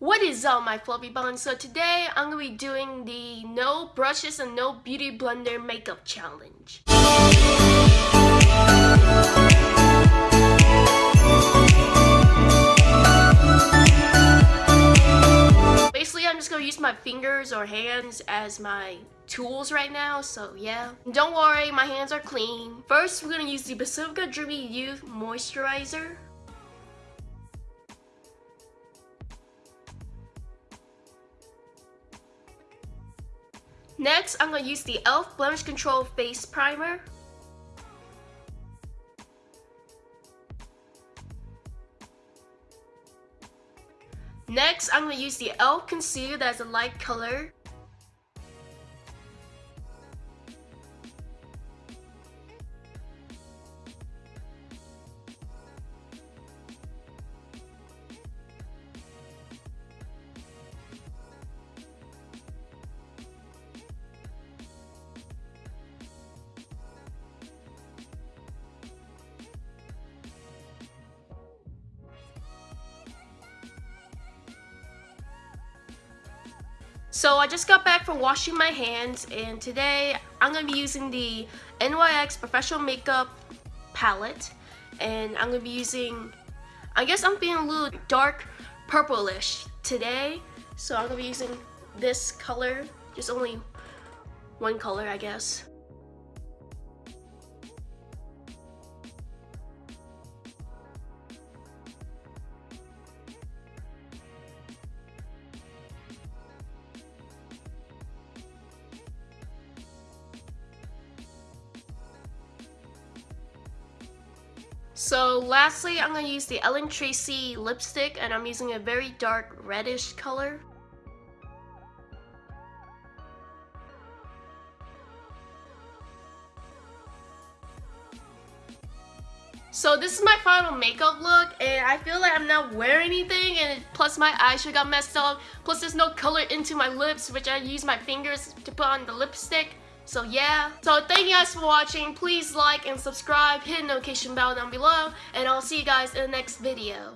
What is up my fluffy buns? So today I'm going to be doing the no brushes and no beauty blender makeup challenge. Basically I'm just going to use my fingers or hands as my tools right now, so yeah. Don't worry, my hands are clean. First, we're to use the Pacifica Dreamy Youth Moisturizer. Next, I'm going to use the e.l.f. Blemish Control Face Primer. Next, I'm going to use the e.l.f. Concealer that's a light color. So I just got back from washing my hands and today I'm going to be using the NYX Professional Makeup palette and I'm going to be using, I guess I'm being a little dark purplish today so I'm going to be using this color, just only one color I guess. So lastly, I'm going to use the Ellen Tracy lipstick and I'm using a very dark reddish color. So this is my final makeup look and I feel like I'm not wearing anything and plus my eyeshadow got messed up. Plus there's no color into my lips which I use my fingers to put on the lipstick. So yeah, so thank you guys for watching. Please like and subscribe, hit the notification bell down below, and I'll see you guys in the next video.